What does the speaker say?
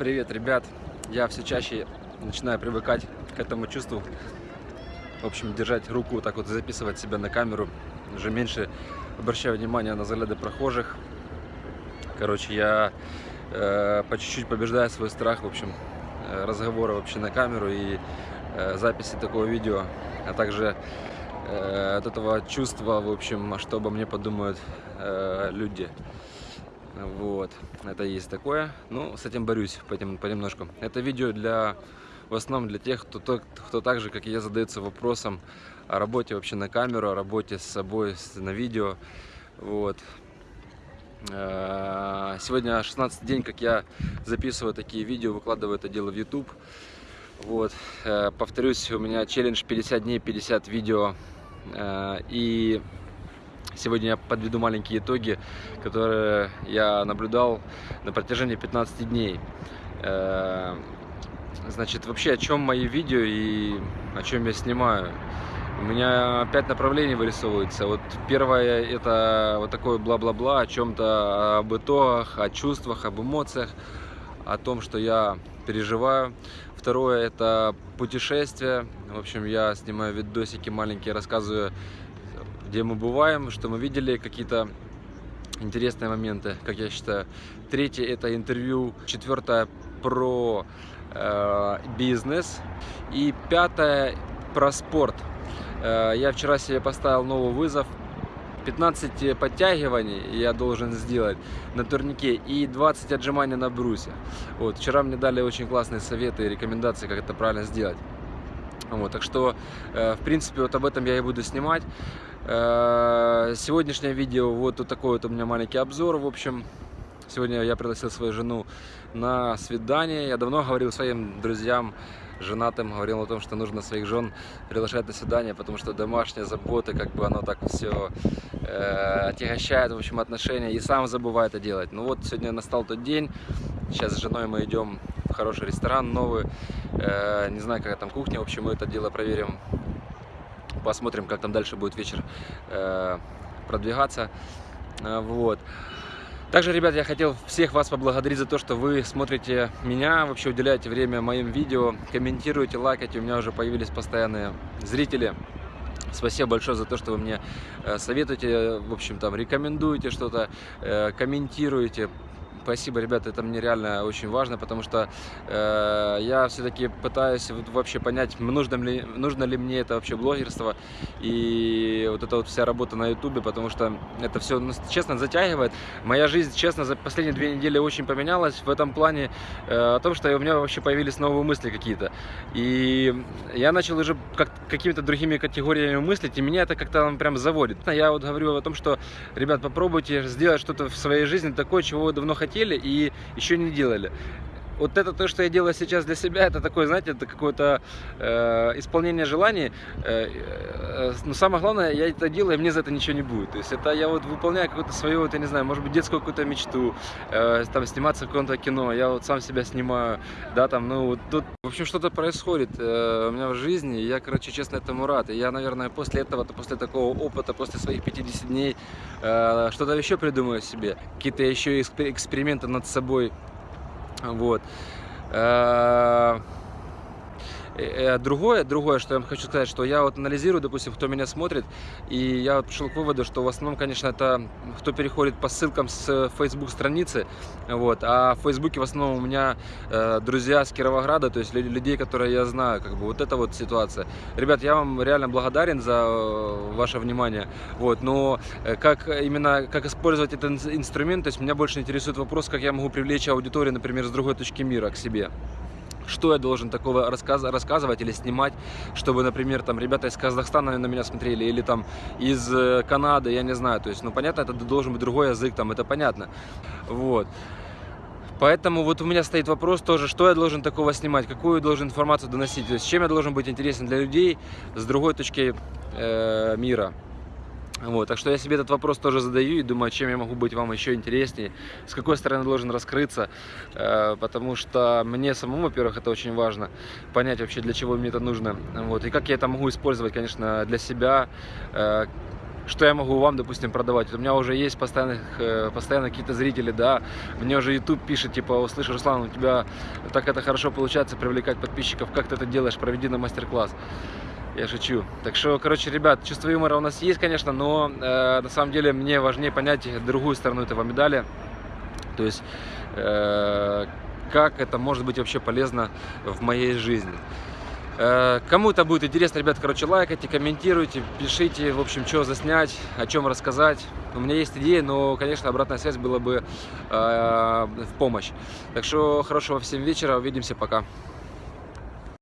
Привет, ребят! Я все чаще начинаю привыкать к этому чувству. В общем, держать руку так вот, записывать себя на камеру. Уже меньше обращаю внимание на взгляды прохожих. Короче, я э, по чуть-чуть побеждаю свой страх, в общем, э, разговора вообще на камеру и э, записи такого видео, а также э, от этого чувства, в общем, что обо мне подумают э, люди. Вот, это есть такое. Ну, с этим борюсь понемножку. Это видео для, в основном для тех, кто, кто так же, как и я, задается вопросом о работе вообще на камеру, о работе с собой на видео. Вот. Э, сегодня 16 день, как я записываю такие видео, выкладываю это дело в YouTube. Вот. Э, повторюсь, у меня челлендж 50 дней, 50 видео. Э, и Сегодня я подведу маленькие итоги, которые я наблюдал на протяжении 15 дней. Э, значит, вообще о чем мои видео и о чем я снимаю. У меня пять направлений вырисовывается. Вот первое это вот такое бла-бла-бла о чем-то, об итогах, о чувствах, об эмоциях, о том, что я переживаю. Второе это путешествие. В общем, я снимаю видосики маленькие, рассказываю где мы бываем, что мы видели, какие-то интересные моменты, как я считаю. Третье это интервью. Четвертое про э, бизнес. И пятое про спорт. Э, я вчера себе поставил новый вызов. 15 подтягиваний я должен сделать на турнике и 20 отжиманий на брусе. Вот, вчера мне дали очень классные советы и рекомендации, как это правильно сделать. Вот, так что, э, в принципе, вот об этом я и буду снимать. Э, сегодняшнее видео, вот, вот такой вот у меня маленький обзор, в общем. Сегодня я пригласил свою жену на свидание. Я давно говорил своим друзьям, женатым, говорил о том, что нужно своих жен приглашать на свидание, потому что домашняя забота, как бы оно так все э, отягощает, в общем, отношения, и сам забываю это делать. Ну вот, сегодня настал тот день, сейчас с женой мы идем в хороший ресторан новый, э, не знаю, какая там кухня, в общем, мы это дело проверим посмотрим, как там дальше будет вечер э, продвигаться. Э, вот. Также, ребят, я хотел всех вас поблагодарить за то, что вы смотрите меня, вообще уделяете время моим видео, комментируете, лайкаете. У меня уже появились постоянные зрители. Спасибо большое за то, что вы мне э, советуете, в общем, там, рекомендуете что-то, комментируете, Спасибо, ребята, это мне реально очень важно, потому что э, я все-таки пытаюсь вообще понять, нужно ли, нужно ли мне это вообще блогерство и вот эта вот вся работа на ютубе, потому что это все, ну, честно, затягивает. Моя жизнь, честно, за последние две недели очень поменялась в этом плане, э, о том, что у меня вообще появились новые мысли какие-то. И я начал уже как, какими-то другими категориями мыслить, и меня это как-то прям заводит. Я вот говорю о том, что, ребят, попробуйте сделать что-то в своей жизни такое, чего вы давно хотели, и еще не делали вот это то, что я делаю сейчас для себя, это такое, знаете, это какое-то э, исполнение желаний. Э, э, но самое главное, я это делаю, и мне за это ничего не будет. То есть это я вот выполняю какую-то свою, вот, я не знаю, может быть, детскую какую-то мечту, э, там, сниматься в каком-то кино, я вот сам себя снимаю, да, там, ну, вот тут, в общем, что-то происходит э, у меня в жизни, и я, короче, честно, этому рад. И я, наверное, после этого, после такого опыта, после своих 50 дней, э, что-то еще придумаю себе, какие-то еще эксперименты над собой вот. Э, Э, другое, другое, что я хочу сказать, что я вот анализирую, допустим, кто меня смотрит, и я вот пришел к выводу, что в основном, конечно, это кто переходит по ссылкам с Facebook страницы, вот, а в Фейсбуке в основном у меня э, друзья с Кировограда, то есть людей, которые я знаю, как бы вот эта вот ситуация. Ребят, я вам реально благодарен за э, ваше внимание, вот, но э, как именно, как использовать этот инструмент, то есть меня больше интересует вопрос, как я могу привлечь аудиторию, например, с другой точки мира к себе что я должен такого рассказ рассказывать или снимать, чтобы, например, там ребята из Казахстана на меня смотрели, или там из э, Канады, я не знаю, то есть, ну, понятно, это должен быть другой язык, там, это понятно, вот. Поэтому вот у меня стоит вопрос тоже, что я должен такого снимать, какую я должен информацию доносить, то есть чем я должен быть интересен для людей с другой точки э, мира. Вот, так что я себе этот вопрос тоже задаю и думаю, чем я могу быть вам еще интереснее, с какой стороны должен раскрыться, э, потому что мне самому, во-первых, это очень важно, понять вообще, для чего мне это нужно, вот, и как я это могу использовать, конечно, для себя, э, что я могу вам, допустим, продавать. У меня уже есть постоянных, э, постоянно какие-то зрители, да, мне уже YouTube пишет, типа, услышь, Руслан, у тебя так это хорошо получается привлекать подписчиков, как ты это делаешь, проведи на мастер-класс. Я шучу. Так что, короче, ребят, чувство юмора у нас есть, конечно, но э, на самом деле мне важнее понять другую сторону этого медали. То есть, э, как это может быть вообще полезно в моей жизни. Э, кому это будет интересно, ребят, короче, лайкайте, комментируйте, пишите, в общем, что заснять, о чем рассказать. У меня есть идеи, но, конечно, обратная связь была бы э, в помощь. Так что хорошего всем вечера, увидимся, пока.